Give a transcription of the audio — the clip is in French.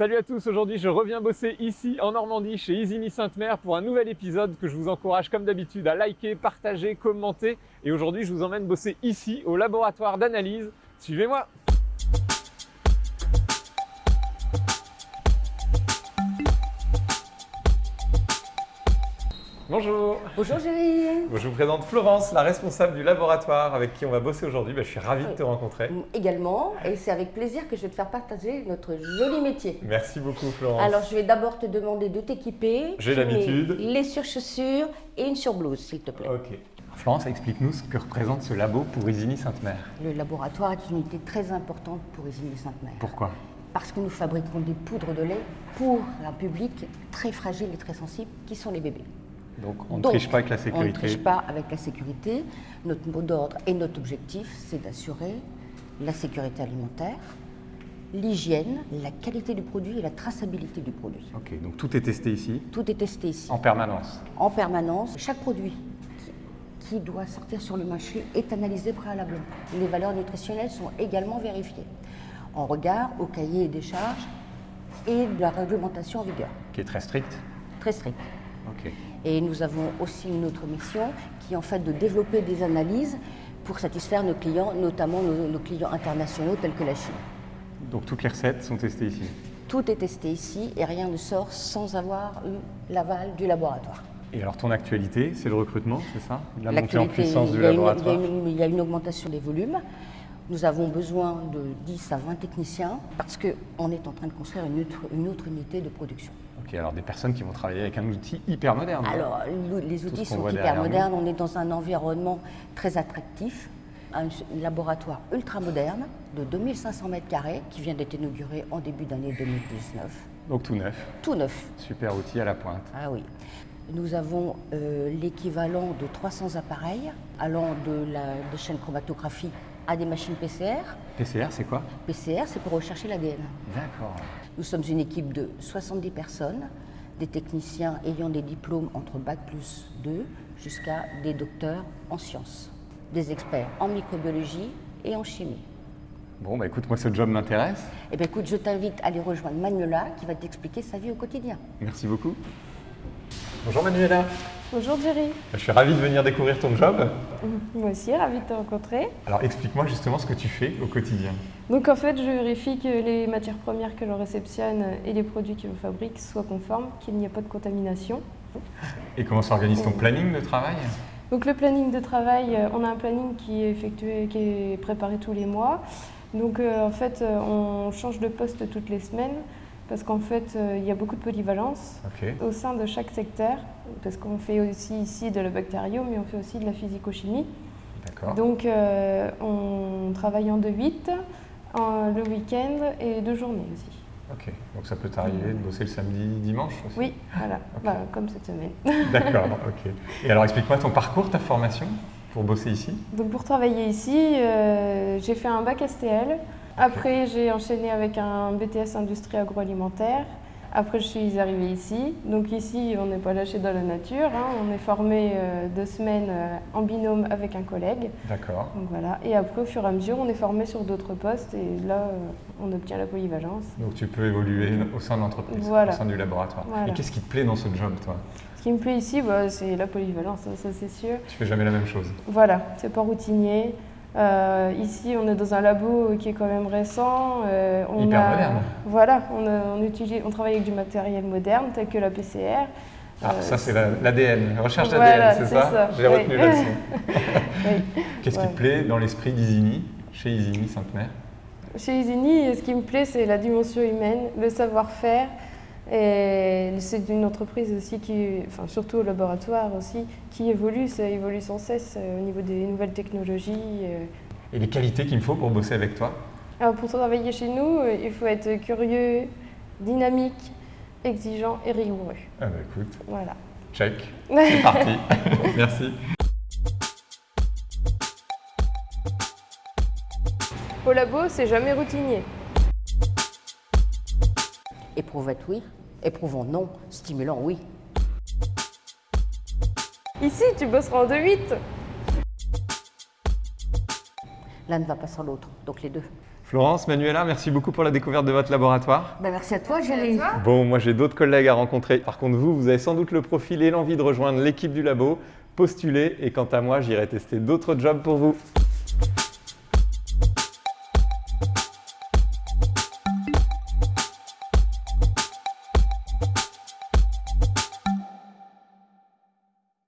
Salut à tous, aujourd'hui je reviens bosser ici en Normandie chez Isigny Sainte-Mère pour un nouvel épisode que je vous encourage comme d'habitude à liker, partager, commenter. Et aujourd'hui je vous emmène bosser ici au laboratoire d'analyse. Suivez-moi Bonjour Bonjour Géry Je vous présente Florence, la responsable du laboratoire avec qui on va bosser aujourd'hui. Ben, je suis ravi de te rencontrer. Également, et c'est avec plaisir que je vais te faire partager notre joli métier. Merci beaucoup Florence. Alors je vais d'abord te demander de t'équiper. J'ai l'habitude. Les surchaussures et une surblouse s'il te plaît. Ok. Florence, explique-nous ce que représente ce labo pour Isigny Sainte-Mère. Le laboratoire est une unité très importante pour Isigny Sainte-Mère. Pourquoi? Parce que nous fabriquons des poudres de lait pour un public très fragile et très sensible qui sont les bébés. Donc on ne triche pas avec la sécurité. On ne triche pas avec la sécurité. Notre mot d'ordre et notre objectif, c'est d'assurer la sécurité alimentaire, l'hygiène, la qualité du produit et la traçabilité du produit. Ok, donc tout est testé ici Tout est testé ici. En permanence En permanence. Chaque produit qui doit sortir sur le marché est analysé préalablement. Les valeurs nutritionnelles sont également vérifiées en regard au cahier des charges et de la réglementation en vigueur. Qui est très stricte Très stricte. Ok. Et nous avons aussi une autre mission qui est en fait de développer des analyses pour satisfaire nos clients, notamment nos, clients internationaux tels que la Chine. Donc toutes les recettes sont testées ici Tout est testé ici et rien ne sort sans avoir eu l'aval du laboratoire. Et alors ton actualité, c'est le recrutement, c'est ça? La montée en puissance du laboratoire il y, a une augmentation des volumes. Nous avons besoin de 10 à 20 techniciens parce qu'on est en train de construire une une autre unité de production alors des personnes qui vont travailler avec un outil hyper moderne. Alors, les outils sont hyper modernes. On est dans un environnement très attractif, un laboratoire ultra moderne de 2500 mètres carrés qui vient d'être inauguré en début d'année 2019. Donc tout neuf. Tout neuf. Super outil à la pointe. Ah oui. Nous avons euh, l'équivalent de 300 appareils allant de la de chaîne chromatographie à des machines PCR. PCR, c'est quoi? PCR, c'est pour rechercher l'ADN. D'accord. Nous sommes une équipe de 70 personnes, des techniciens ayant des diplômes entre Bac plus 2 jusqu'à des docteurs en sciences, des experts en microbiologie et en chimie. Bon, bah écoute, moi ce job m'intéresse. Eh bien écoute, je t'invite à aller rejoindre Manuela qui va t'expliquer sa vie au quotidien. Merci beaucoup. Bonjour Manuela. Bonjour Jerry. Je suis ravi de venir découvrir ton job. Moi aussi, ravi de te rencontrer. Alors explique-moi justement ce que tu fais au quotidien. Donc en fait, je vérifie que les matières premières que l'on réceptionne et les produits que l'on fabrique soient conformes, qu'il n'y ait pas de contamination. Et comment s'organise ton planning de travail? Donc le planning de travail, euh, on a un planning qui est effectué, qui est préparé tous les mois. Donc euh, en fait, euh, on change de poste toutes les semaines parce qu'en fait, euh, il y a beaucoup de polyvalence au sein de chaque secteur, parce qu'on fait aussi ici de la bactério, mais on fait aussi de la physico-chimie. Donc, euh, on travaille en 2-8, le week-end et deux journées aussi. Ok, donc ça peut t'arriver de bosser le samedi, dimanche aussi Oui, voilà, bah, comme cette semaine. D'accord, ok. Et alors explique-moi ton parcours, ta formation pour bosser ici Donc pour travailler ici, euh, j'ai fait un bac STL, après, j'ai enchaîné avec un BTS industrie agroalimentaire. Après, je suis arrivée ici. Donc ici, on n'est pas lâché dans la nature. Hein. On est formé euh, deux semaines euh, en binôme avec un collègue. D'accord. voilà. Et après, au fur et à mesure, on est formé sur d'autres postes et là, euh, on obtient la polyvalence. Donc tu peux évoluer au sein de l'entreprise, au sein du laboratoire. Et qu'est-ce qui te plaît dans ce job, toi? Ce qui me plaît ici, bah, c'est la polyvalence, ça c'est sûr. Tu fais jamais la même chose. Voilà, c'est pas routinier. Euh, ici, on est dans un labo qui est quand même récent. Euh, on Hyper a, moderne. Voilà, on, utilise, on travaille avec du matériel moderne tel que la PCR. Ah, ça c'est l'ADN, la, recherche d'ADN, c'est ça, J'ai retenu la leçon. Qu'est-ce qui te plaît dans l'esprit d'Isigny, chez Isigny Sainte-Mère? Chez Isigny, ce qui me plaît, c'est la dimension humaine, le savoir-faire, et c'est une entreprise aussi qui, enfin surtout au laboratoire aussi, qui évolue, ça évolue sans cesse euh, au niveau des nouvelles technologies. Euh. Et les qualités qu'il me faut pour bosser avec toi Alors Pour travailler chez nous, euh, il faut être curieux, dynamique, exigeant et rigoureux. Ah bah écoute. Voilà. Check. C'est parti. Merci. Au labo, c'est jamais routinier. Éprouvette, oui. Éprouvant, non. Stimulant, oui. Ici, tu bosseras en 2-8. L'un ne va pas sans l'autre, donc les deux. Florence, Manuela, merci beaucoup pour la découverte de votre laboratoire. Ben, merci à toi, Géry. Bon, moi j'ai d'autres collègues à rencontrer. Par contre, vous, vous avez sans doute le profil et l'envie de rejoindre l'équipe du labo. Postulez et quant à moi, j'irai tester d'autres jobs pour vous.